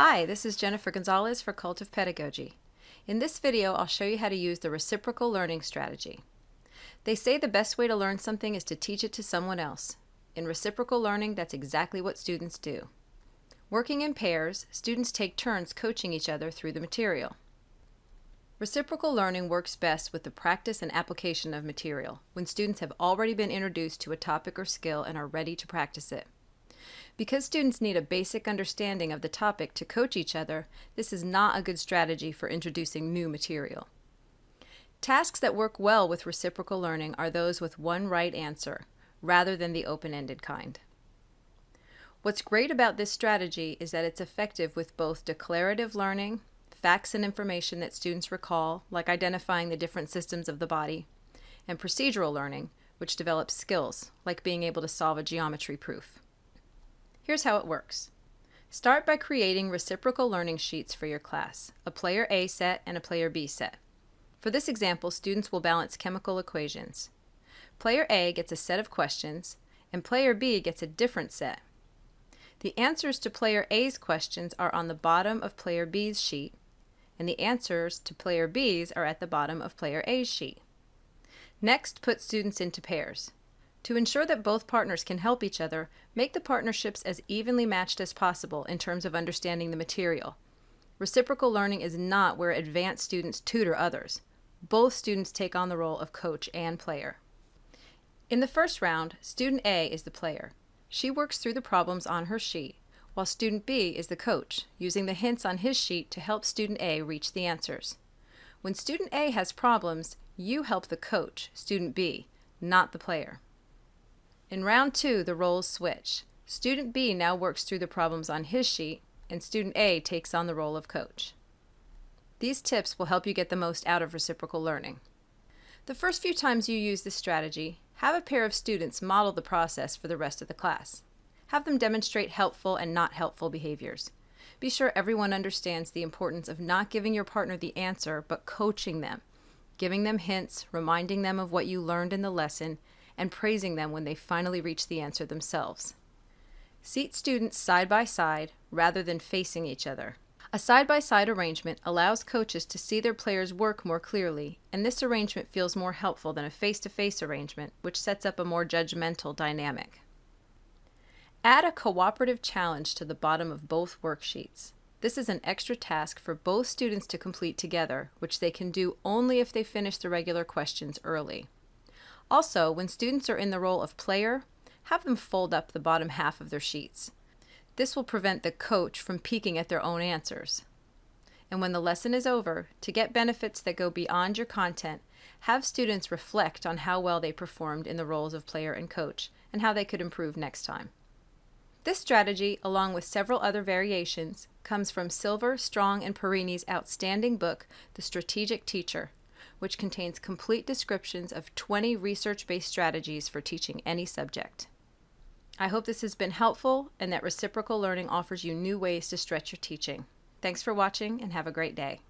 Hi, this is Jennifer Gonzalez for Cult of Pedagogy. In this video, I'll show you how to use the reciprocal learning strategy. They say the best way to learn something is to teach it to someone else. In reciprocal learning, that's exactly what students do. Working in pairs, students take turns coaching each other through the material. Reciprocal learning works best with the practice and application of material, when students have already been introduced to a topic or skill and are ready to practice it. Because students need a basic understanding of the topic to coach each other, this is not a good strategy for introducing new material. Tasks that work well with reciprocal learning are those with one right answer, rather than the open-ended kind. What's great about this strategy is that it's effective with both declarative learning, facts and information that students recall, like identifying the different systems of the body, and procedural learning, which develops skills, like being able to solve a geometry proof. Here's how it works. Start by creating reciprocal learning sheets for your class, a player A set and a player B set. For this example, students will balance chemical equations. Player A gets a set of questions, and player B gets a different set. The answers to player A's questions are on the bottom of player B's sheet, and the answers to player B's are at the bottom of player A's sheet. Next, put students into pairs. To ensure that both partners can help each other, make the partnerships as evenly matched as possible in terms of understanding the material. Reciprocal learning is not where advanced students tutor others. Both students take on the role of coach and player. In the first round, student A is the player. She works through the problems on her sheet, while student B is the coach, using the hints on his sheet to help student A reach the answers. When student A has problems, you help the coach, student B, not the player. In round two, the roles switch. Student B now works through the problems on his sheet, and student A takes on the role of coach. These tips will help you get the most out of reciprocal learning. The first few times you use this strategy, have a pair of students model the process for the rest of the class. Have them demonstrate helpful and not helpful behaviors. Be sure everyone understands the importance of not giving your partner the answer, but coaching them, giving them hints, reminding them of what you learned in the lesson, and praising them when they finally reach the answer themselves. Seat students side by side rather than facing each other. A side-by-side -side arrangement allows coaches to see their players' work more clearly, and this arrangement feels more helpful than a face-to-face -face arrangement, which sets up a more judgmental dynamic. Add a cooperative challenge to the bottom of both worksheets. This is an extra task for both students to complete together, which they can do only if they finish the regular questions early. Also, when students are in the role of player, have them fold up the bottom half of their sheets. This will prevent the coach from peeking at their own answers. And when the lesson is over, to get benefits that go beyond your content, have students reflect on how well they performed in the roles of player and coach and how they could improve next time. This strategy, along with several other variations, comes from Silver, Strong, and Perini's outstanding book, The Strategic Teacher, which contains complete descriptions of 20 research-based strategies for teaching any subject. I hope this has been helpful and that reciprocal learning offers you new ways to stretch your teaching. Thanks for watching and have a great day.